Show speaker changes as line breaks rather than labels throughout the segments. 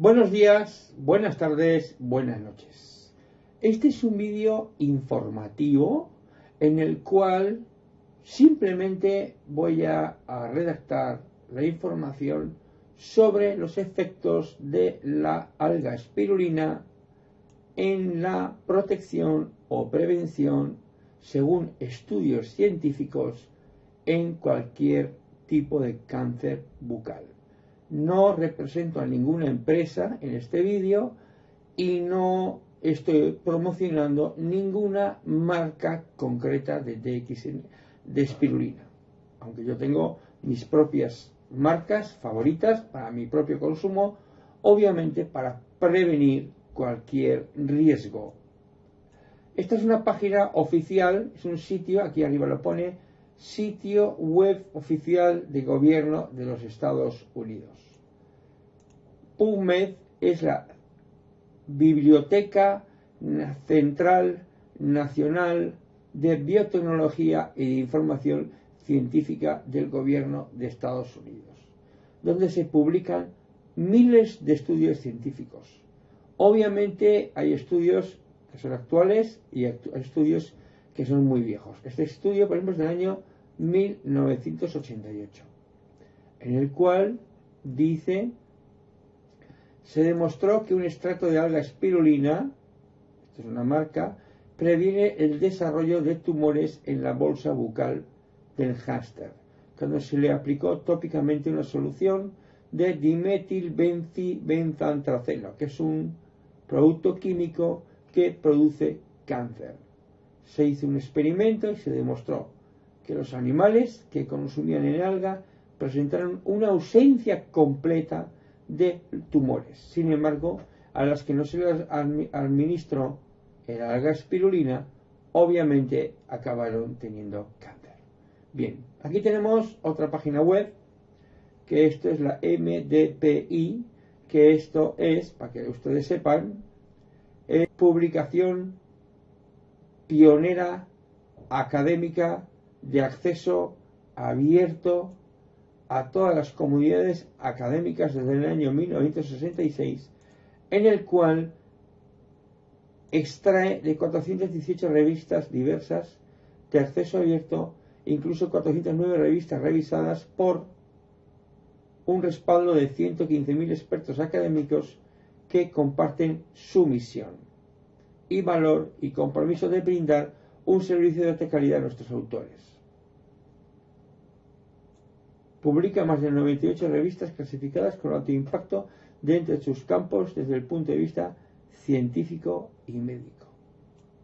Buenos días, buenas tardes, buenas noches. Este es un vídeo informativo en el cual simplemente voy a, redactar la información sobre los efectos de la alga espirulina en la protección o prevención, según estudios científicos, en cualquier tipo de cáncer bucal no represento a ninguna empresa en este vídeo y no estoy promocionando ninguna marca concreta de DX de espirulina. Aunque yo tengo mis propias marcas favoritas para mi propio consumo, obviamente para prevenir cualquier riesgo. Esta es una página oficial, es un sitio, aquí arriba lo pone, sitio web oficial de gobierno de los Estados Unidos. PubMed es la Biblioteca Central Nacional de Biotecnología y de Información Científica del Gobierno de Estados Unidos, donde se publican miles de estudios científicos. Obviamente hay estudios que son actuales y estudios que son muy viejos. Este estudio, por ejemplo, es del año 1988, en el cual dice se demostró que un extracto de alga espirulina, esto es una marca, previene el desarrollo de tumores en la bolsa bucal del hámster, cuando se le aplicó tópicamente una solución de dimetilbenzibenzoantraceno, que es un producto químico que produce cáncer. Se hizo un experimento y se demostró que los animales que consumían el alga presentaron una ausencia completa de tumores. Sin embargo, a las que no se les administró el alga espirulina, obviamente acabaron teniendo cáncer. Bien, aquí tenemos otra página web, que esto es la MDPI, que esto es, para que ustedes sepan, es publicación pionera académica de acceso abierto a todas las comunidades académicas desde el año 1966, en el cual extrae de 418 revistas diversas de acceso abierto, incluso 409 revistas revisadas por un respaldo de 115.000 expertos académicos que comparten su misión y valor y compromiso de brindar un servicio de alta calidad a nuestros autores. Publica más de 98 revistas clasificadas con alto impacto dentro de sus campos desde el punto de vista científico y médico.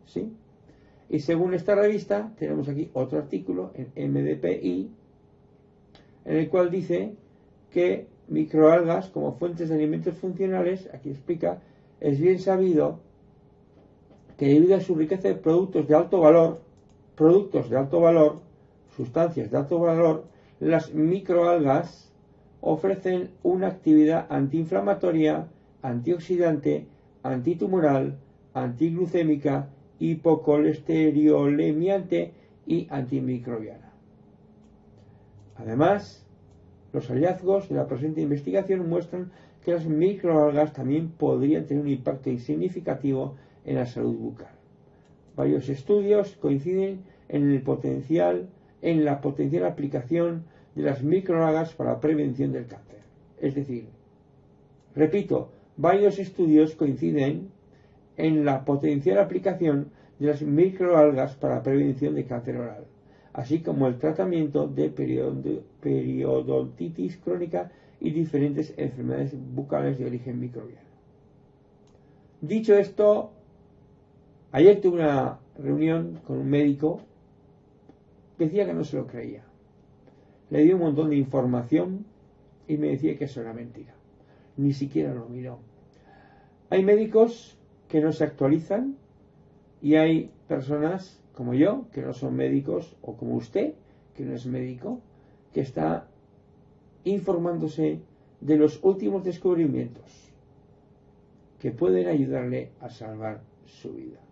¿Sí? Y según esta revista, tenemos aquí otro artículo en MDPI, en el cual dice que microalgas como fuentes de alimentos funcionales, aquí explica, es bien sabido que debido a su riqueza de productos de alto valor, productos de alto valor, sustancias de alto valor, las microalgas ofrecen una actividad antiinflamatoria, antioxidante, antitumoral, antiglucémica, hipocolesterolemiante y antimicrobiana. Además, los hallazgos de la presente investigación muestran que las microalgas también podrían tener un impacto significativo en la salud bucal. Varios estudios coinciden en el potencial en la potencial aplicación de las microalgas para la prevención del cáncer. Es decir, repito, varios estudios coinciden en la potencial aplicación de las microalgas para la prevención de cáncer oral, así como el tratamiento de periodontitis crónica y diferentes enfermedades bucales de origen microbiano. Dicho esto, ayer tuve una reunión con un médico decía que no se lo creía. Le di un montón de información y me decía que eso era mentira. Ni siquiera lo miró. Hay médicos que no se actualizan y hay personas como yo, que no son médicos, o como usted, que no es médico, que está informándose de los últimos descubrimientos que pueden ayudarle a salvar su vida.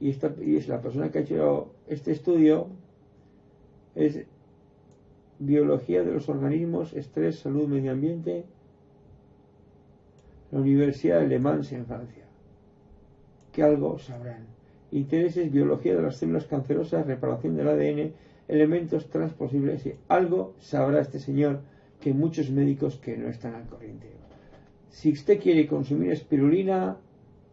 Y, esta, y es la persona que ha hecho este estudio, es biología de los organismos, estrés, salud, medio ambiente. la Universidad de Le Mans en Francia. Que algo sabrán. Intereses, biología de las células cancerosas, reparación del ADN, elementos transposibles y algo sabrá este señor que muchos médicos que no están al corriente. Si usted quiere consumir espirulina,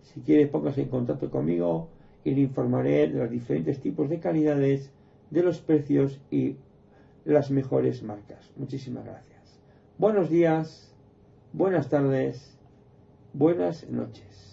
si quiere póngase en contacto conmigo y le informaré de los diferentes tipos de calidades, de los precios y las mejores marcas. Muchísimas gracias. Buenos días, buenas tardes, buenas noches.